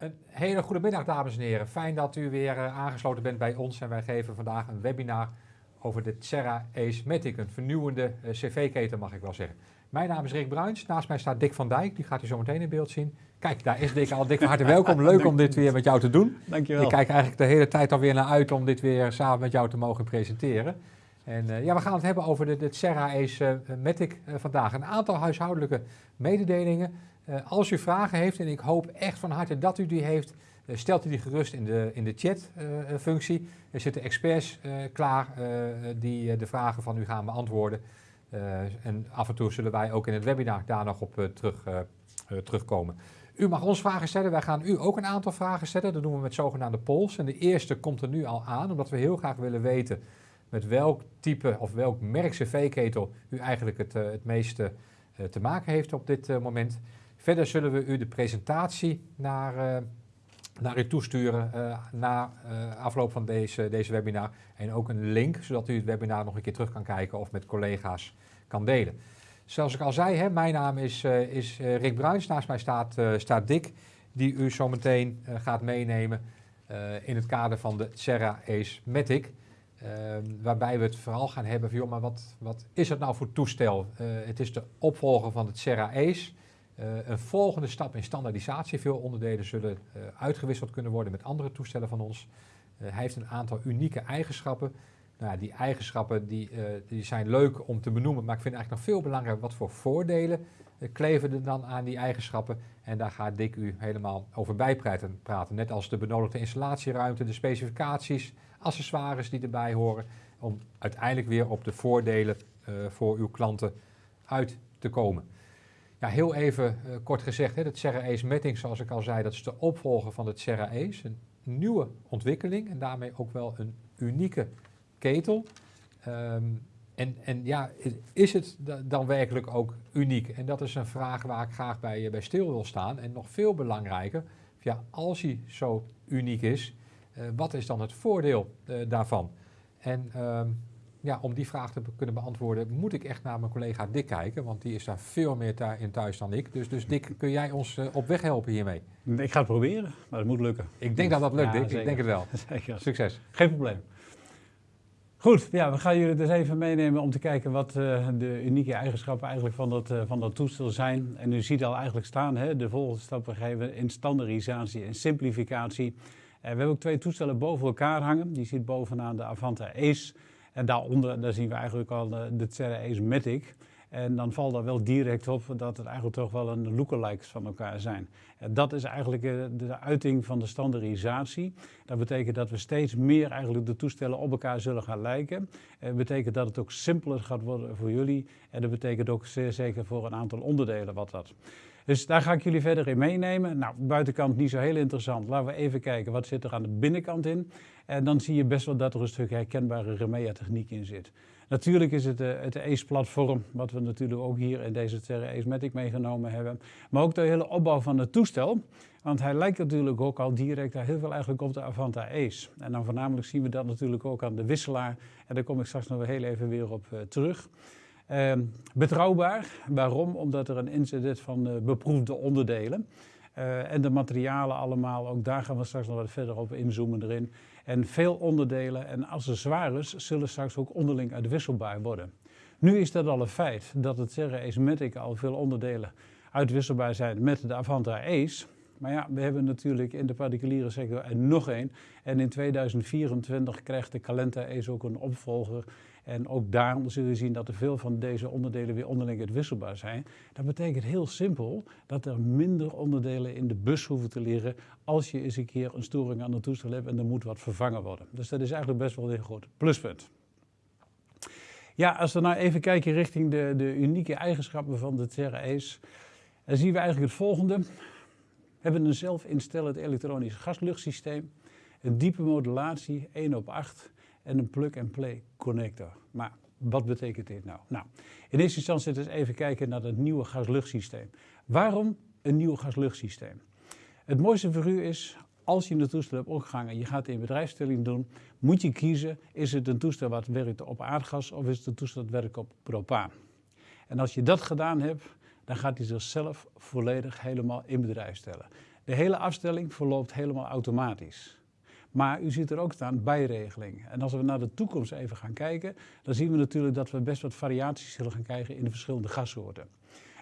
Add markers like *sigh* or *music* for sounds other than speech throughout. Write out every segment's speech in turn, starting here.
Een hele goede middag, dames en heren. Fijn dat u weer uh, aangesloten bent bij ons en wij geven vandaag een webinar over de Terra Ace Matic, een vernieuwende uh, cv-keten mag ik wel zeggen. Mijn naam is Rick Bruins, naast mij staat Dick van Dijk, die gaat u zo meteen in beeld zien. Kijk, daar is Dick al. Dick, van harte *laughs* welkom. Leuk om dit weer met jou te doen. Dankjewel. Ik kijk eigenlijk de hele tijd alweer naar uit om dit weer samen met jou te mogen presenteren. En uh, ja, we gaan het hebben over de, de Terra Ace Matic vandaag. Een aantal huishoudelijke mededelingen. Uh, als u vragen heeft, en ik hoop echt van harte dat u die heeft, uh, stelt u die gerust in de, in de chat-functie. Uh, er zitten experts klaar die de vragen van u gaan beantwoorden. en af en toe zullen wij ook in het webinar daar nog op terug, terugkomen. U mag ons vragen stellen, wij gaan u ook een aantal vragen stellen. Dat doen we met zogenaamde polls. En de eerste komt er nu al aan, omdat we heel graag willen weten met welk type of welk merk cv-ketel u eigenlijk het, het meeste te maken heeft op dit moment. Verder zullen we u de presentatie naar, uh, naar u toesturen uh, na uh, afloop van deze, deze webinar. En ook een link, zodat u het webinar nog een keer terug kan kijken of met collega's kan delen. Zoals ik al zei, hè, mijn naam is, is Rick Bruins. Naast mij staat, staat Dick, die u zo meteen gaat meenemen in het kader van de Serra Ace Matic. waarbij we het vooral gaan hebben van, joh, maar wat, wat is het nou voor toestel? het is de opvolger van het Serra Ace. Uh, een volgende stap in standaardisatie. Veel onderdelen zullen uh, uitgewisseld kunnen worden met andere toestellen van ons. Uh, hij heeft een aantal unieke eigenschappen. Nou, die eigenschappen die, die zijn leuk om te benoemen, maar ik vind eigenlijk nog veel belangrijker wat voor voordelen kleven er dan aan die eigenschappen. En daar gaat Dick u helemaal over bijpraten. Praten. Net als de benodigde installatieruimte, de specificaties, accessoires die erbij horen. Om uiteindelijk weer op de voordelen voor uw klanten uit te komen. Ja, heel even uh, kort gezegd, hè, het Serra Ace Matting, zoals ik al zei, dat is de opvolger van het Serra Ace. Een nieuwe ontwikkeling en daarmee ook wel een unieke ketel. Um, en, en ja, is het dan werkelijk ook uniek? En dat is een vraag waar ik graag bij, bij stil wil staan. En nog veel belangrijker, ja, als hij zo uniek is, uh, wat is dan het voordeel daarvan? En um, ja, om die vraag te kunnen beantwoorden, moet ik echt naar mijn collega Dick kijken, want die is daar veel meer in thuis dan ik. Dus, dus Dick, kun jij ons uh, op weg helpen hiermee? Ik ga het proberen, maar het moet lukken. Ik denk dat dat lukt, ja, Dick. Zeker. Ik denk het wel. *laughs* Zeker. Succes. Geen probleem. Goed, ja, we gaan jullie dus even meenemen om te kijken wat uh, de unieke eigenschappen eigenlijk van dat, uh, van dat toestel zijn. En u ziet al eigenlijk staan, hè, de volgende stappen geven in standaardisatie en simplificatie. we hebben ook twee toestellen boven elkaar hangen. Die ziet bovenaan de Avanta Ace. En daaronder daar zien we eigenlijk al de, de Terra Ace Matic. En dan valt er wel direct op dat het eigenlijk toch wel een lookalikes van elkaar zijn. En dat is eigenlijk de uiting van de standaardisatie. Dat betekent dat we steeds meer eigenlijk de toestellen op elkaar zullen gaan lijken. Dat betekent dat het ook simpeler gaat worden voor jullie. En dat betekent ook zeer zeker voor een aantal onderdelen wat dat. Dus daar ga ik jullie verder in meenemen. Nou, buitenkant niet zo heel interessant. Laten we even kijken wat zit er aan de binnenkant in. En dan zie je best wel dat er een stuk herkenbare Remea techniek in zit. Natuurlijk is het uh, het ACE-platform, wat we natuurlijk ook hier in deze Terra Ace Matic meegenomen hebben. Maar ook de hele opbouw van het toestel. Want hij lijkt natuurlijk ook al direct heel veel eigenlijk op de Avanta Ace. En dan voornamelijk zien we dat natuurlijk ook aan de wisselaar. En daar kom ik straks nog heel even weer op uh, terug. Uh, betrouwbaar. Waarom? Omdat er een in zit van uh, beproefde onderdelen. Uh, en de materialen allemaal, ook daar gaan we straks nog wat verder op inzoomen erin. En veel onderdelen en accessoires zullen straks ook onderling uitwisselbaar worden. Nu is dat al een feit dat het Serra Ace Matic al veel onderdelen uitwisselbaar zijn met de Avanta Ace. Maar ja, we hebben natuurlijk in de particuliere sector er nog één. En in 2024 krijgt de Calenta Ace ook een opvolger. En ook daar zul je zien dat er veel van deze onderdelen weer onderling uitwisselbaar zijn. Dat betekent heel simpel dat er minder onderdelen in de bus hoeven te liggen als je eens een keer een storing aan het toestel hebt en er moet wat vervangen worden. Dus dat is eigenlijk best wel een groot pluspunt. Ja, als we nou even kijken richting de, de unieke eigenschappen van de Terra dan zien we eigenlijk het volgende. We hebben een zelfinstellend elektronisch gasluchtsysteem, een diepe modulatie, 1 op 8 en een plug-and-play connector. Maar wat betekent dit nou? Nou, in eerste instantie eens even kijken naar het nieuwe gasluchtsysteem. Waarom een nieuw gasluchtsysteem? Het mooiste voor u is, als je een toestel hebt opgehangen en je gaat in bedrijfsstelling doen, moet je kiezen, is het een toestel wat werkt op aardgas of is het een toestel dat werkt op propaan? En als je dat gedaan hebt, dan gaat hij zichzelf volledig helemaal in bedrijf stellen. De hele afstelling verloopt helemaal automatisch. Maar u ziet er ook staan bijregeling. En als we naar de toekomst even gaan kijken, dan zien we natuurlijk dat we best wat variaties zullen gaan krijgen in de verschillende gassoorten.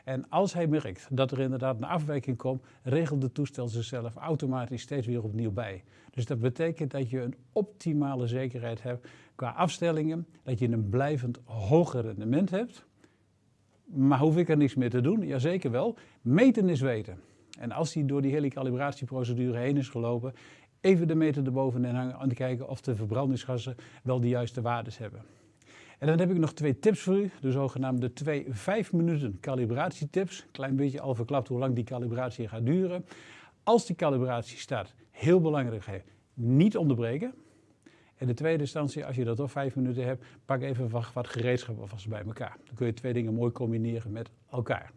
En als hij merkt dat er inderdaad een afwijking komt, regelt de toestel zichzelf automatisch steeds weer opnieuw bij. Dus dat betekent dat je een optimale zekerheid hebt qua afstellingen, dat je een blijvend hoger rendement hebt. Maar hoef ik er niks meer te doen? Jazeker wel. Meten is weten. En als hij door die hele calibratieprocedure heen is gelopen, even de meter erbovenin hangen om te kijken of de verbrandingsgassen wel de juiste waardes hebben. En dan heb ik nog twee tips voor u, de zogenaamde twee 5 minuten calibratietips. Klein beetje al verklapt hoe lang die calibratie gaat duren. Als die calibratie staat, heel belangrijk, niet onderbreken. En de tweede instantie, als je dat toch vijf minuten hebt, pak even wat, wat gereedschap alvast bij elkaar. Dan kun je twee dingen mooi combineren met elkaar.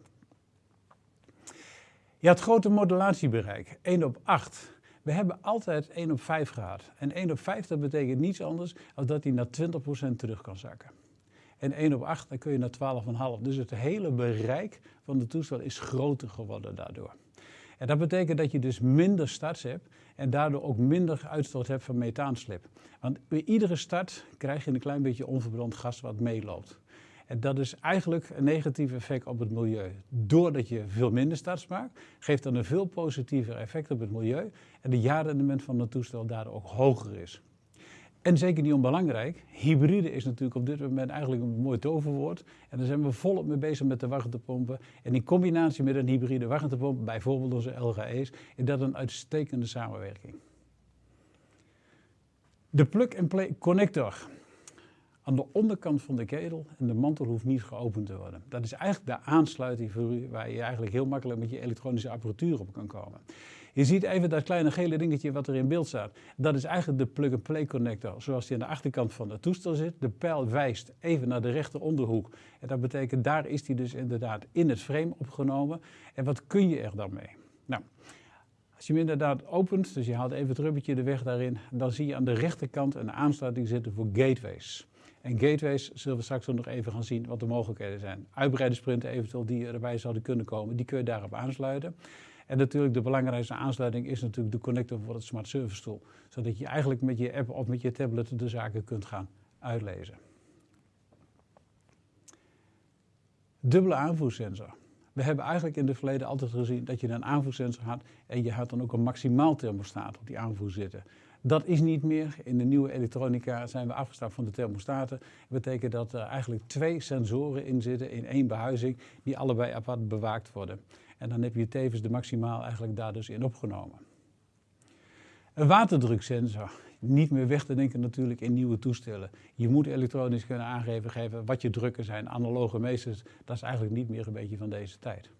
Je had grote modulatiebereik, 1 op 8. We hebben altijd 1 op 5 gehad. En 1 op 5 dat betekent niets anders dan dat hij naar 20% terug kan zakken. En 1 op 8 dan kun je naar 12,5. Dus het hele bereik van de toestel is groter geworden daardoor. En dat betekent dat je dus minder starts hebt en daardoor ook minder uitstoot hebt van methaanslip. Want bij iedere start krijg je een klein beetje onverbrand gas wat meeloopt. En dat is eigenlijk een negatief effect op het milieu. Doordat je veel minder starts maakt, geeft dat een veel positiever effect op het milieu. En de jaarrendement van het toestel daardoor ook hoger is. En zeker niet onbelangrijk, hybride is natuurlijk op dit moment eigenlijk een mooi toverwoord. En daar zijn we volop mee bezig met de warmtepompen. En in combinatie met een hybride warmtepomp, bijvoorbeeld onze LGE's, is dat een uitstekende samenwerking. De plug-and-play connector aan de onderkant van de ketel en de mantel hoeft niet geopend te worden. Dat is eigenlijk de aansluiting voor u, waar je eigenlijk heel makkelijk met je elektronische apparatuur op kan komen. Je ziet even dat kleine gele dingetje wat er in beeld staat. Dat is eigenlijk de plug-and-play connector zoals die aan de achterkant van het toestel zit. De pijl wijst even naar de rechteronderhoek. En dat betekent, daar is die dus inderdaad in het frame opgenomen. En wat kun je er dan mee? Nou, als je hem inderdaad opent, dus je haalt even het rubbertje de weg daarin, dan zie je aan de rechterkant een aansluiting zitten voor gateways. En gateways zullen we straks ook nog even gaan zien wat de mogelijkheden zijn. Uitbreidingsprinten eventueel die erbij zouden kunnen komen, die kun je daarop aansluiten. En natuurlijk de belangrijkste aansluiting is natuurlijk de connector voor het Smart Service Tool. Zodat je eigenlijk met je app of met je tablet de zaken kunt gaan uitlezen. Dubbele aanvoersensor. We hebben eigenlijk in het verleden altijd gezien dat je een aanvoersensor had en je had dan ook een maximaal thermostaat op die aanvoer zitten. Dat is niet meer. In de nieuwe elektronica zijn we afgestapt van de thermostaten. Dat betekent dat er eigenlijk twee sensoren in zitten in één behuizing die allebei apart bewaakt worden. En dan heb je tevens de maximaal eigenlijk daar dus in opgenomen. Een waterdruksensor. Niet meer weg te denken natuurlijk in nieuwe toestellen. Je moet elektronisch kunnen aangeven geven wat je drukken zijn. Analoge meesters, dat is eigenlijk niet meer een beetje van deze tijd.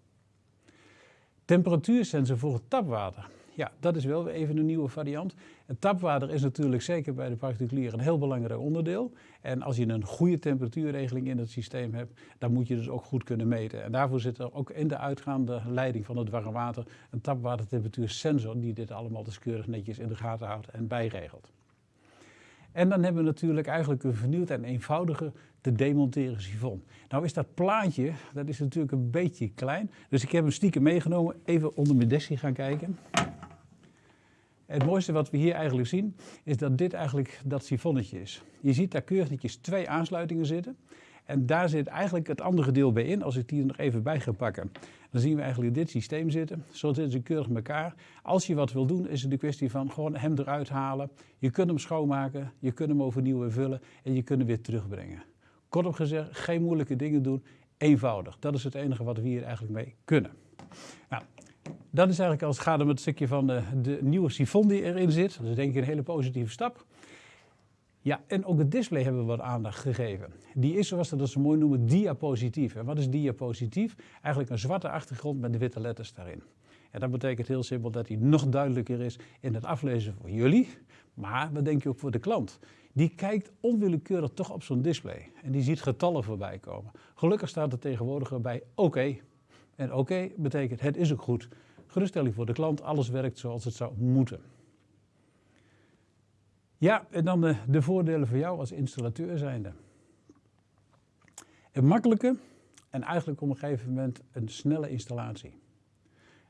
Temperatuursensor voor het tapwater. Ja, dat is wel even een nieuwe variant. Het tapwater is natuurlijk zeker bij de particulier een heel belangrijk onderdeel. En als je een goede temperatuurregeling in het systeem hebt, dan moet je dus ook goed kunnen meten. En daarvoor zit er ook in de uitgaande leiding van het warm water een tapwatertemperatuursensor die dit allemaal dus keurig netjes in de gaten houdt en bijregelt. En dan hebben we natuurlijk eigenlijk een vernieuwd en eenvoudige te demonteren sifon. Nou is dat plaatje, dat is natuurlijk een beetje klein. Dus ik heb hem stiekem meegenomen, even onder mijn desje gaan kijken. Het mooiste wat we hier eigenlijk zien, is dat dit eigenlijk dat sifonnetje is. Je ziet daar keurig netjes twee aansluitingen zitten. En daar zit eigenlijk het andere deel bij in. Als ik die er nog even bij ga pakken, dan zien we eigenlijk dit systeem zitten. Zo zitten ze keurig in elkaar. Als je wat wil doen, is het de kwestie van gewoon hem eruit halen. Je kunt hem schoonmaken, je kunt hem overnieuw vullen en je kunt hem weer terugbrengen. Kortom gezegd, geen moeilijke dingen doen, eenvoudig. Dat is het enige wat we hier eigenlijk mee kunnen. Nou, dat is eigenlijk als het gaat om het stukje van de, de nieuwe sifon die erin zit. Dat is denk ik een hele positieve stap. Ja, en ook het display hebben we wat aandacht gegeven. Die is, zoals we dat zo mooi noemen, diapositief. En wat is diapositief? Eigenlijk een zwarte achtergrond met de witte letters daarin. En dat betekent heel simpel dat hij nog duidelijker is in het aflezen voor jullie, maar wat denk je ook voor de klant. Die kijkt onwillekeurig toch op zo'n display en die ziet getallen voorbij komen. Gelukkig staat er tegenwoordig bij oké. En oké betekent het is ook goed. Geruststelling voor de klant, alles werkt zoals het zou moeten. Ja, en dan de, de voordelen voor jou als installateur zijnde. Een makkelijke en eigenlijk op een gegeven moment een snelle installatie.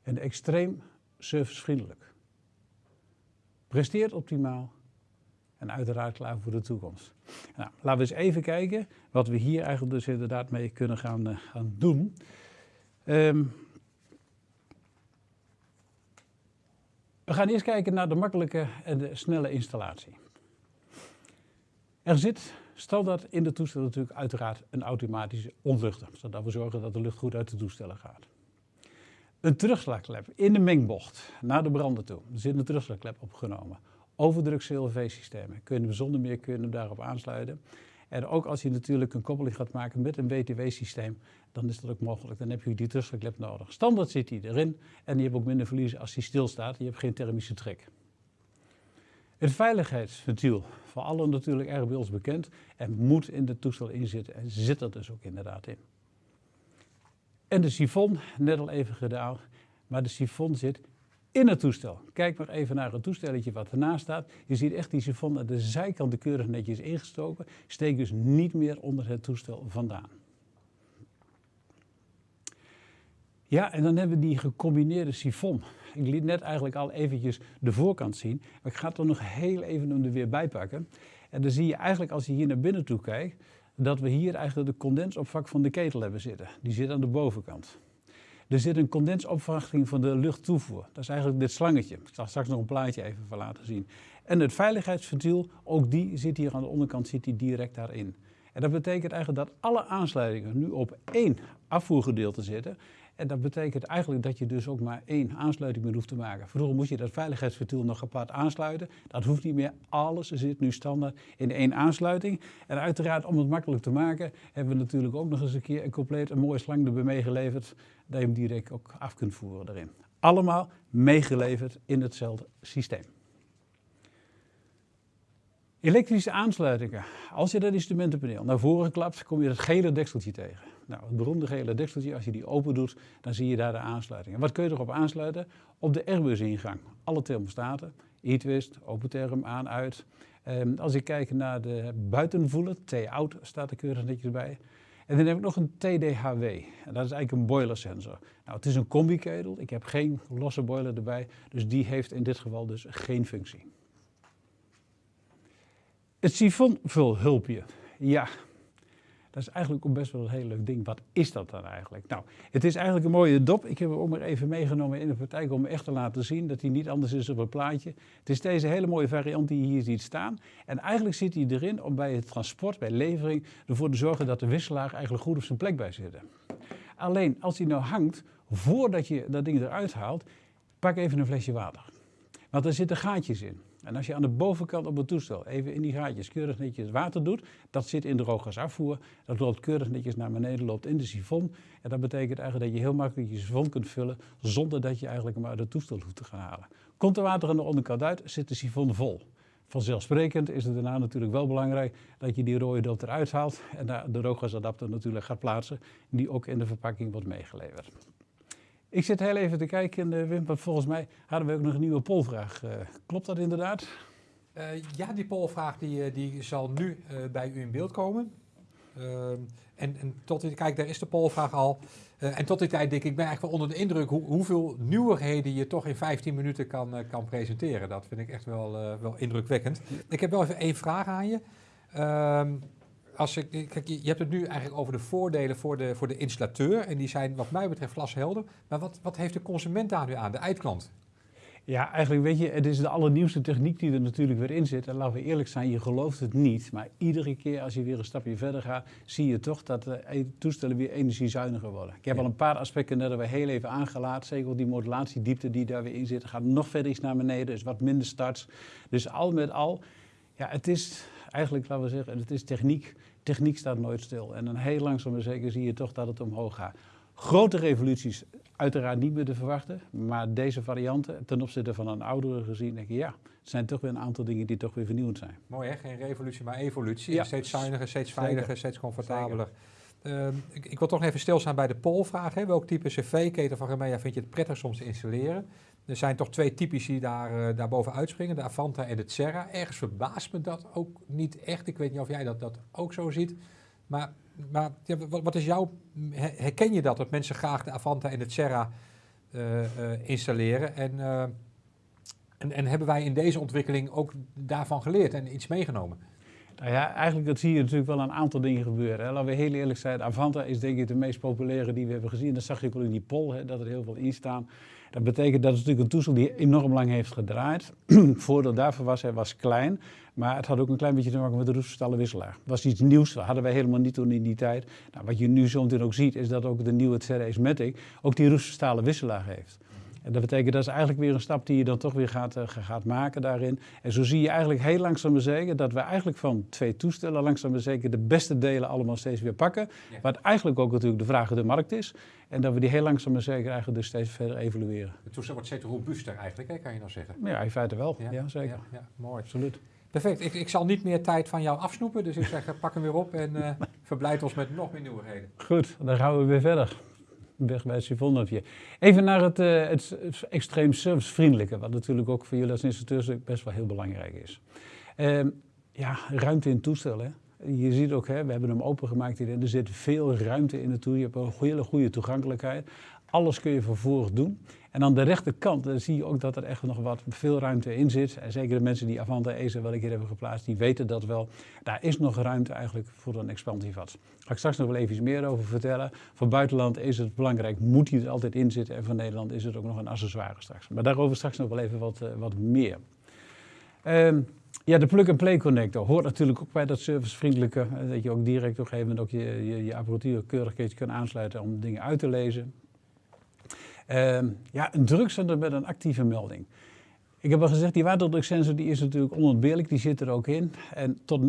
Een extreem servicevriendelijk. Presteert optimaal en uiteraard klaar voor de toekomst. Nou, laten we eens even kijken wat we hier eigenlijk dus inderdaad mee kunnen gaan, uh, gaan doen. Um, we gaan eerst kijken naar de makkelijke en de snelle installatie. Er zit standaard in de toestel natuurlijk uiteraard een automatische ontluchter, zodat we zorgen dat de lucht goed uit de toestellen gaat. Een terugslagklep in de mengbocht naar de brander toe. Er zit een terugslagklep opgenomen. Overdruk CLV-systemen. Kun je zonder meer kunnen daarop aansluiten. En ook als je natuurlijk een koppeling gaat maken met een WTW-systeem, dan is dat ook mogelijk. Dan heb je die terugslagklep nodig. Standaard zit die erin en je hebt ook minder verlies als die stilstaat. Je hebt geen thermische trek. Het veiligheidsventiel, voor allen natuurlijk erg bij ons bekend en moet in de toestel inzitten en zit er dus ook inderdaad in. En de sifon, net al even gedaan, maar de sifon zit in het toestel. Kijk maar even naar het toestelletje wat ernaast staat. Je ziet echt die sifon aan de zijkant keurig netjes ingestoken. Steekt dus niet meer onder het toestel vandaan. Ja, en dan hebben we die gecombineerde sifon. Ik liet net eigenlijk al eventjes de voorkant zien. Maar ik ga er nog heel even om er weer bij pakken. En dan zie je eigenlijk als je hier naar binnen toe kijkt, dat we hier eigenlijk de condensopvak van de ketel hebben zitten. Die zit aan de bovenkant. Er zit een condensopvachting van de luchttoevoer. Dat is eigenlijk dit slangetje. Ik zal straks nog een plaatje even van laten zien. En het veiligheidsventiel, ook die zit hier aan de onderkant zit die direct daarin. En dat betekent eigenlijk dat alle aansluitingen nu op één afvoergedeelte zitten. En dat betekent eigenlijk dat je dus ook maar één aansluiting meer hoeft te maken. Vroeger moest je dat veiligheidsventiel nog apart aansluiten. Dat hoeft niet meer. Alles zit nu standaard in één aansluiting. En uiteraard, om het makkelijk te maken, hebben we natuurlijk ook nog eens een keer een compleet een mooie slang erbij meegeleverd. Dat je hem direct ook af kunt voeren daarin. Allemaal meegeleverd in hetzelfde systeem. Elektrische aansluitingen. Als je dat instrumentenpaneel naar voren klapt, kom je dat gele dekseltje tegen. Nou, het beroemde gele dekseltje, als je die open doet, dan zie je daar de aansluiting. En wat kun je erop aansluiten? Op de Airbus-ingang. Alle thermostaten, e-twist, open therm, aan, uit. Um, als ik kijk naar de buitenvoelen, T-out staat er keurig netjes bij. En dan heb ik nog een TDHW. Dat is eigenlijk een boiler sensor. Nou, het is een combi-ketel. Ik heb geen losse boiler erbij. Dus die heeft in dit geval dus geen functie. Het sifonvulhulpje. Ja, dat is eigenlijk ook best wel een heel leuk ding. Wat is dat dan eigenlijk? Nou, het is eigenlijk een mooie dop. Ik heb hem ook maar even meegenomen in de praktijk om echt te laten zien dat hij niet anders is op het plaatje. Het is deze hele mooie variant die je hier ziet staan. En eigenlijk zit hij erin om bij het transport, bij levering, ervoor te zorgen dat de wisselaar eigenlijk goed op zijn plek bij zit. Alleen als hij nou hangt, voordat je dat ding eruit haalt, pak even een flesje water. Want er zitten gaatjes in. En als je aan de bovenkant op het toestel even in die gaatjes keurig netjes water doet, dat zit in de rookgasafvoer, dat loopt keurig netjes naar beneden, loopt in de sifon. En dat betekent eigenlijk dat je heel makkelijk je sifon kunt vullen zonder dat je eigenlijk hem uit het toestel hoeft te gaan halen. Komt er water aan de onderkant uit, zit de sifon vol. Vanzelfsprekend is het daarna natuurlijk wel belangrijk dat je die rode dop eruit haalt en de rookgasadapter natuurlijk gaat plaatsen, die ook in de verpakking wordt meegeleverd. Ik zit heel even te kijken, uh, Wim, want volgens mij hadden we ook nog een nieuwe polvraag. Uh, klopt dat inderdaad? Uh, ja, die polvraag die, die zal nu bij u in beeld komen. Ehm, en, en, tot die, kijk, daar is de polvraag al. en tot die tijd denk ik, ik ben eigenlijk wel onder de indruk hoe, hoeveel nieuwigheden je toch in 15 minuten kan, kan presenteren. Dat vind ik echt wel, wel indrukwekkend. Ik heb wel even één vraag aan je. Als ik, kijk, je hebt het nu eigenlijk over de voordelen voor de, voor de installateur. En die zijn wat mij betreft glashelder. Maar wat, wat heeft de consument daar nu aan, de eindklant? Ja, eigenlijk weet je, het is de allernieuwste techniek die er natuurlijk weer in zit. En laten we eerlijk zijn, je gelooft het niet. Maar iedere keer als je weer een stapje verder gaat, zie je toch dat de e- toestellen weer energiezuiniger worden. Ik heb al een paar aspecten net we heel even aangelaten. Zeker die modulatiediepte die daar weer in zit, gaat nog verder iets naar beneden. Dus wat minder starts. Dus al met al, ja, het is eigenlijk, laten we zeggen, het is techniek. Techniek staat nooit stil. En dan heel langzaam maar zeker zie je toch dat het omhoog gaat. Grote revoluties uiteraard niet meer te verwachten. Maar deze varianten, ten opzichte van een oudere gezien, denk ik ja, het zijn toch weer een aantal dingen die toch weer vernieuwend zijn. Mooi hè, geen revolutie, maar evolutie. Ja. Steeds zuiniger, steeds veiliger, steeds comfortabeler. Ehm, ik, ik, wil toch even stilstaan bij de polvraag. Hè. Welk type cv-keten van Remea vind je het prettig soms te installeren? Er zijn toch twee typisch die daar, uh, daarboven uitspringen, de Avanta en de Serra. Ergens verbaast me dat ook niet echt. Ik weet niet of jij dat, dat ook zo ziet. Maar, maar wat, is jouw, herken je dat, dat mensen graag de Avanta en de Serra installeren. En, en, en hebben wij in deze ontwikkeling ook daarvan geleerd en iets meegenomen? Nou ja, eigenlijk dat zie je natuurlijk wel een aantal dingen gebeuren. Hè. Laten we heel eerlijk zijn, Avanta is denk ik de meest populaire die we hebben gezien. Dat zag je ook al in die poll, hè, dat er heel veel in staan. Dat betekent dat het natuurlijk een toestel die enorm lang heeft gedraaid. *clears throat* voordeel daarvoor was, hij was klein, maar het had ook een klein beetje te maken met de roeststallen wisselaar. Dat was iets nieuws, dat hadden wij helemaal niet toen in die tijd. Nou, wat je nu zo meteen ook ziet, is dat ook de nieuwe Ceres Matic ook die roeststalen wisselaar heeft. En dat betekent dat is eigenlijk weer een stap die je dan toch weer gaat, uh, gaat maken daarin. En zo zie je eigenlijk heel langzaam maar zeker dat we eigenlijk van twee toestellen langzaam maar zeker de beste delen allemaal steeds weer pakken. Wat eigenlijk ook natuurlijk de vraag de markt is. En dat we die heel langzaam maar zeker eigenlijk dus steeds verder evalueren. Het toestel wordt steeds robuuster eigenlijk, hè, kan je nou zeggen? Ja, in feite wel. Ja, zeker. Ja, ja, mooi. Absoluut. Perfect. Ik, ik, zal niet meer tijd van jou afsnoepen, dus ik zeg pak hem weer op en uh, *laughs* verblijd ons met nog meer nieuwigheden. Goed, dan gaan we weer verder het Even naar het, uh, het, extreem servicevriendelijke, wat natuurlijk ook voor jullie als instructeurs best wel heel belangrijk is. Uh, ja, ruimte in toestellen. Je ziet ook, hè, we hebben hem opengemaakt hier. Er zit veel ruimte in het toer. Je hebt een hele goede toegankelijkheid. Alles kun je vervolgens doen. En aan de rechterkant zie je ook dat er echt nog wat veel ruimte in zit. En zeker de mensen die Avanta ESA wel een keer hebben geplaatst, die weten dat wel. Daar is nog ruimte eigenlijk voor een expansievat. Daar ga ik straks nog wel even iets meer over vertellen. Voor buitenland is het belangrijk, moet hij er altijd in zitten. En voor Nederland is het ook nog een accessoire straks. Maar daarover straks nog wel even wat, uh, wat meer. Um, ja, de plug-and-play connector hoort natuurlijk ook bij dat servicevriendelijke. Eh, dat je ook direct op een gegeven moment ook je, je, je apparatuur keurig kan aansluiten om dingen uit te lezen. Uh, ja, een drugszender met een actieve melding. Ik heb al gezegd, die waterdruksensor die is natuurlijk onontbeerlijk, die zit er ook in. En tot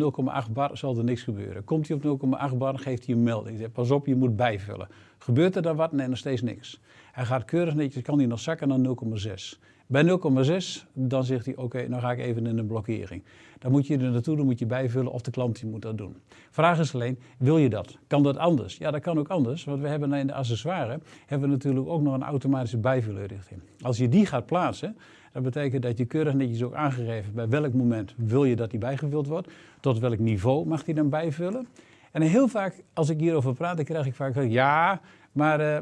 0,8 bar zal er niks gebeuren. Komt hij op 0,8 bar, geeft hij een melding. Zegt, pas op, je moet bijvullen. Gebeurt er dan wat? Nee, nog steeds niks. Hij gaat keurig netjes, kan hij nog zakken naar 0,6. Bij 0,6 dan zegt hij, oké, okay, nou ga ik even in een blokkering. Dan moet je er naartoe, dan moet je bijvullen of de klant die moet dat doen. Vraag is alleen, wil je dat? Kan dat anders? Ja, dat kan ook anders, want we hebben in de accessoires hebben we natuurlijk ook nog een automatische bijvullenrichting. Als je die gaat plaatsen, dat betekent dat je keurig netjes ook aangegeven bij welk moment wil je dat die bijgevuld wordt, tot welk niveau mag die dan bijvullen. En heel vaak, als ik hierover praat, dan krijg ik vaak ja, maar uh,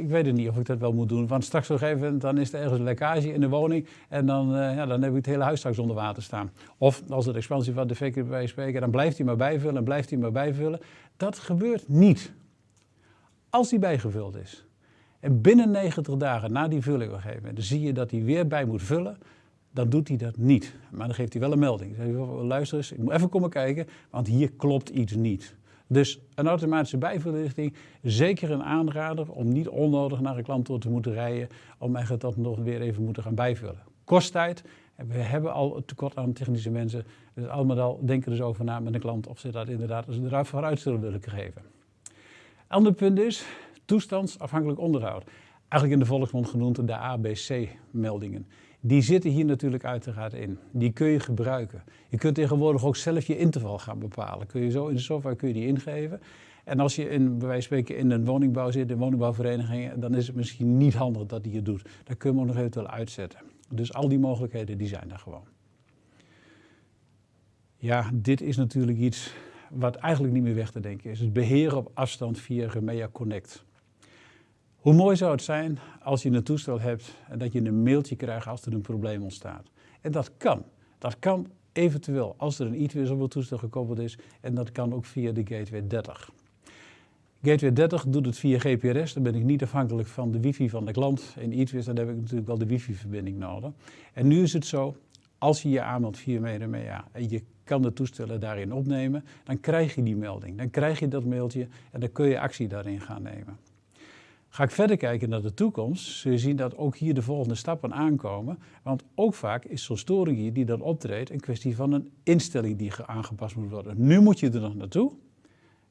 ik weet het niet of ik dat wel moet doen. Want straks op een gegeven moment dan is er ergens een lekkage in de woning. En dan, uh, ja, dan heb ik het hele huis straks onder water staan. Of als de expansie van de VK bij spreken, dan blijft hij maar bijvullen en blijft hij maar bijvullen. Dat gebeurt niet. Als die bijgevuld is. En binnen 90 dagen na die vulling op een gegeven moment, zie je dat hij weer bij moet vullen. Dan doet hij dat niet. Maar dan geeft hij wel een melding. Dan zegt hij, luister eens, ik moet even komen kijken, want hier klopt iets niet. Dus een automatische bijverlichting, zeker een aanrader om niet onnodig naar een klant toe te moeten rijden, om eigenlijk dat nog weer even moeten gaan bijvullen. Kost tijd, we hebben al tekort aan technische mensen, dus allemaal al denken dus over na met een klant of ze dat inderdaad als een vooruit zullen willen geven. Ander punt is toestandsafhankelijk onderhoud. Eigenlijk in de volksmond genoemd de ABC-meldingen. Die zitten hier natuurlijk uiteraard in. Die kun je gebruiken. Je kunt tegenwoordig ook zelf je interval gaan bepalen. Kun je zo in de software kun je die ingeven. En als je in, bij wijze van spreken in een woningbouw zit, in woningbouwverenigingen, dan is het misschien niet handig dat hij het doet. Dat kun je nog eventueel uitzetten. Dus al die mogelijkheden die zijn er gewoon. Ja, dit is natuurlijk iets wat eigenlijk niet meer weg te denken is. Het beheren op afstand via Remea Connect. Hoe mooi zou het zijn als je een toestel hebt en dat je een mailtje krijgt als er een probleem ontstaat. En dat kan. Dat kan eventueel als er een het toestel gekoppeld is en dat kan ook via de Gateway 30. Gateway 30 doet het via GPRS, dan ben ik niet afhankelijk van de wifi van de klant. In e-twist dan heb ik natuurlijk wel de wifi-verbinding nodig. En nu is het zo, als je je aanmeldt via MediaMea en je kan de toestellen daarin opnemen, dan krijg je die melding. Dan krijg je dat mailtje en dan kun je actie daarin gaan nemen. Ga ik verder kijken naar de toekomst, zul je zien dat ook hier de volgende stappen aankomen. Want ook vaak is zo'n storing hier die dan optreedt een kwestie van een instelling die aangepast moet worden. Nu moet je er nog naartoe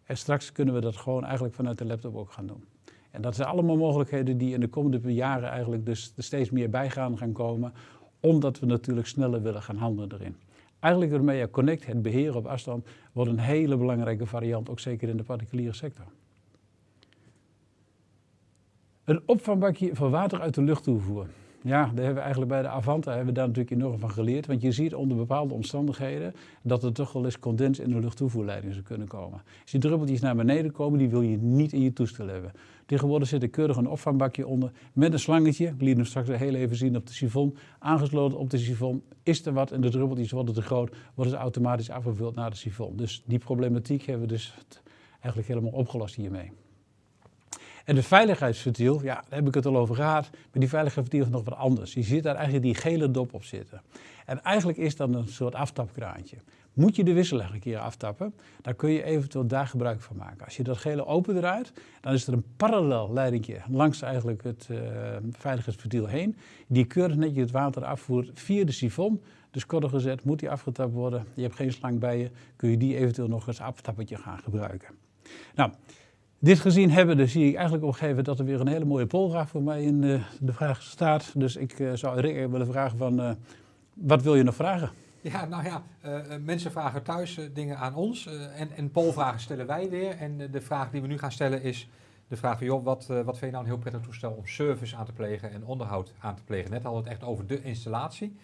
en straks kunnen we dat gewoon eigenlijk vanuit de laptop ook gaan doen. En dat zijn allemaal mogelijkheden die in de komende jaren eigenlijk dus er steeds meer bij gaan, komen, omdat we natuurlijk sneller willen gaan handelen erin. Eigenlijk ermee Connect, het beheren op afstand, wordt een hele belangrijke variant, ook zeker in de particuliere sector. Een opvangbakje voor water uit de luchttoevoer. Ja, daar hebben we eigenlijk bij de Avanta hebben we daar natuurlijk enorm van geleerd. Want je ziet onder bepaalde omstandigheden dat er toch wel eens condens in de luchttoevoerleiding zou kunnen komen. Als die druppeltjes naar beneden komen, die wil je niet in je toestel hebben. Tegenwoordig zit er keurig een opvangbakje onder met een slangetje. Ik liet hem straks heel even zien op de sifon. Aangesloten op de sifon. Is er wat en de druppeltjes worden te groot, worden ze automatisch afgevuld naar de sifon. Dus die problematiek hebben we dus eigenlijk helemaal opgelost hiermee. En de veiligheidsventiel, ja, daar heb ik het al over gehad, maar die veiligheidsventiel is nog wat anders. Je ziet daar eigenlijk die gele dop op zitten. En eigenlijk is dat een soort aftapkraantje. Moet je de wisselaar een keer aftappen, dan kun je eventueel daar gebruik van maken. Als je dat gele opendraait, dan is er een parallel leidingje langs eigenlijk het uh, veiligheidsventiel heen, die keurig netjes het water afvoert via de sifon. Dus korter gezet, moet die afgetapt worden, je hebt geen slang bij je, kun je die eventueel nog als aftappetje gaan gebruiken. Nou, dit gezien hebben, dus zie ik eigenlijk opgeven dat er weer een hele mooie polvraag voor mij in de, eh, de vraag staat. Dus ik uh, zou Rick willen vragen van, uh, wat wil je nog vragen? Ja, nou ja, mensen vragen thuis dingen aan ons en, en polvragen stellen wij weer. En de vraag die we nu gaan stellen is de vraag van, joh, wat, wat vind je nou een heel prettig toestel om service aan te plegen en onderhoud aan te plegen? Net we het echt over de installatie.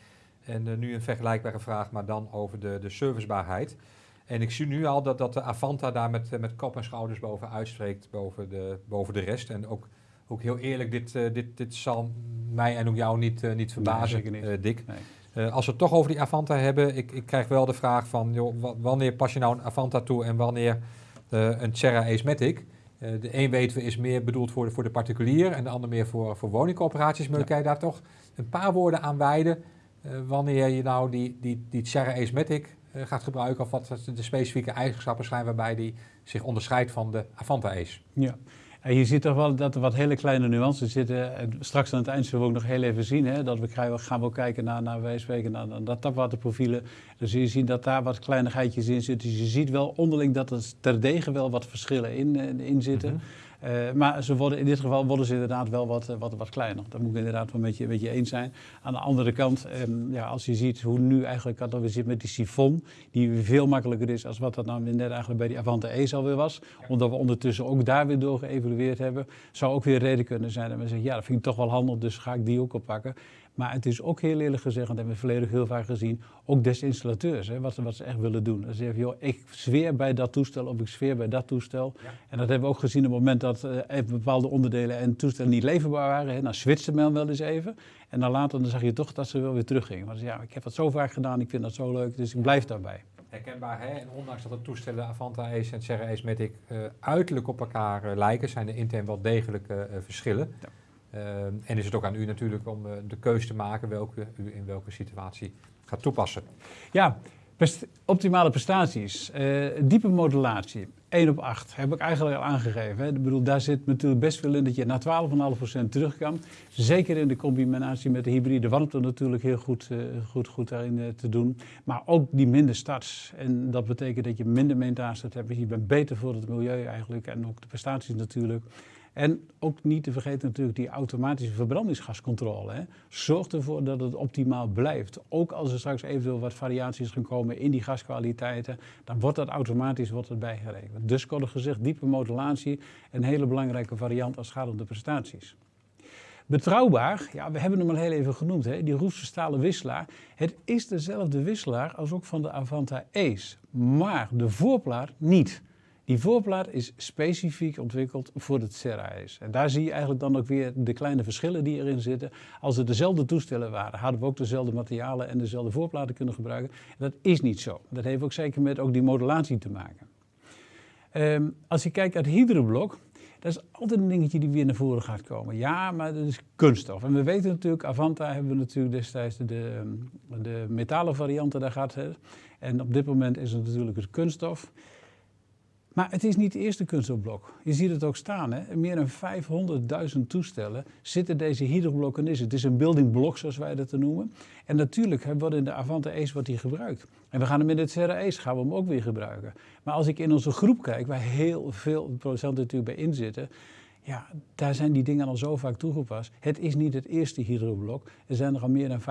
En nu een vergelijkbare vraag, maar dan over de, de servicebaarheid. En ik zie nu al dat, dat de Avanta daar met, eh, met kop en schouders boven uitspreekt, boven de, boven de rest. En ook, ook heel eerlijk, dit, uh, dit, dit zal mij en ook jou niet, uh, niet verbazen, nee, niet. Dick. Nee. als we het toch over die Avanta hebben, ik, ik krijg wel de vraag van, joh, wanneer pas je nou een Avanta toe en wanneer een Serra Ace Matic? de een weten we is meer bedoeld voor de, voor de particulier en de ander meer voor, voor woningcoöperaties. Maar ja. kan je daar toch een paar woorden aan wijden wanneer je nou die, die, die Serra eh, gaat gebruiken of wat de specifieke eigenschappen zijn waarbij die zich onderscheidt van de Avanta Ace. Ja. En je ziet toch wel dat er wat hele kleine nuances zitten. En straks aan het eind zullen we ook nog heel even zien. Hè, dat we krijgen, gaan we ook kijken naar, naar wij spreken, naar, naar dat tapwaterprofielen. Dus je ziet dat daar wat kleinigheidjes in zitten. Dus je ziet wel onderling dat er terdege wel wat verschillen in, eh, in zitten. Mm uh, maar ze worden, in dit geval worden ze inderdaad wel wat, eh, wat, wat kleiner. Dat moet ik inderdaad wel met je, met je eens zijn. Aan de andere kant, um, ja, als je ziet hoe nu eigenlijk dat we zitten met die sifon, die veel makkelijker is als wat dat nou net eigenlijk bij die Avante E alweer was. Omdat we ondertussen ook daar weer door geëvalueerd hebben. Zou ook weer reden kunnen zijn dat we zeggen, ja, dat vind ik toch wel handig, dus ga ik die ook oppakken. Maar het is ook heel eerlijk gezegd, en dat hebben we volledig heel vaak gezien, ook des installateurs, hè, wat, wat, ze echt willen doen. Dan zeggen joh, ik zweer bij dat toestel of ik zweer bij dat toestel. En dat hebben we ook gezien op het moment dat uh, bepaalde onderdelen en toestellen niet leverbaar waren. Hè, dan switchte men wel eens even. En dan later dan zag je toch dat ze wel weer teruggingen. Want ja, ik heb dat zo vaak gedaan, ik vind dat zo leuk, dus ik blijf daarbij. Herkenbaar, hè? En ondanks dat de toestellen Avanta Ace en Serra Ace Matic uh, uiterlijk op elkaar uh, lijken, zijn er intern wel degelijke verschillen. Ja. Uh, en is het ook aan u natuurlijk om uh, de keuze te maken welke u in welke situatie gaat toepassen. Ja, best, optimale prestaties, uh, diepe modulatie, 1 op 8 heb ik eigenlijk al aangegeven. Hè. Ik bedoel, daar zit natuurlijk best veel in dat je naar 12,5% terug kan. Zeker in de combinatie met de hybride warmte natuurlijk heel goed, goed, goed daarin te doen. Maar ook die minder starts. En dat betekent dat je minder maintenance hebt. Je bent beter voor het milieu eigenlijk en ook de prestaties natuurlijk. En ook niet te vergeten natuurlijk die automatische verbrandingsgascontrole. Hè. Zorg ervoor dat het optimaal blijft. Ook als er straks eventueel wat variaties gaan komen in die gaskwaliteiten, dan wordt dat automatisch wordt het bijgerekend. Dus kort gezegd, diepe modulatie, een hele belangrijke variant als het prestaties. Betrouwbaar, ja, we hebben hem al heel even genoemd, hè, die Roefse stalen wisselaar. Het is dezelfde wisselaar als ook van de Avanta Ace, maar de voorplaat niet. Die voorplaat is specifiek ontwikkeld voor het Serra-ijs. En daar zie je eigenlijk dan ook weer de kleine verschillen die erin zitten. Als het dezelfde toestellen waren, hadden we ook dezelfde materialen en dezelfde voorplaten kunnen gebruiken. dat is niet zo. Dat heeft ook zeker met ook die modulatie te maken. Um, als je kijkt naar het hydroblok, dat is altijd een dingetje die weer naar voren gaat komen. Ja, maar dat is kunststof. En we weten natuurlijk, Avanta hebben we natuurlijk destijds de, de, metalen varianten, daar het. En op dit moment is het natuurlijk het kunststof. Maar het is niet het eerste kunststofblok. Je ziet het ook staan. Hè? Meer dan 500.000 toestellen zitten deze hydroblokken in. Het is een building block, zoals wij dat noemen. En natuurlijk wordt in de Avante Ace wordt die gebruikt. En we gaan hem in het Serra Ace gaan we hem ook weer gebruiken. Maar als ik in onze groep kijk, waar heel veel producenten natuurlijk bij inzitten... Ja, daar zijn die dingen al zo vaak toegepast. Het is niet het eerste hydroblok. Er zijn er al meer dan